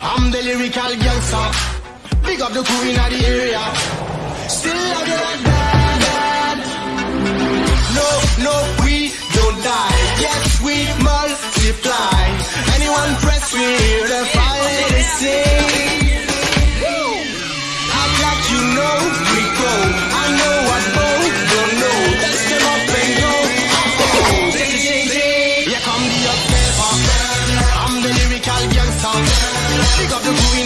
I'm the lyrical gangster. Big up the queen in the area. Still I do like that. No, no, we don't die. Yes, we multiply. Anyone press, we hear the fire they sing. Act like you know. Pick up the booty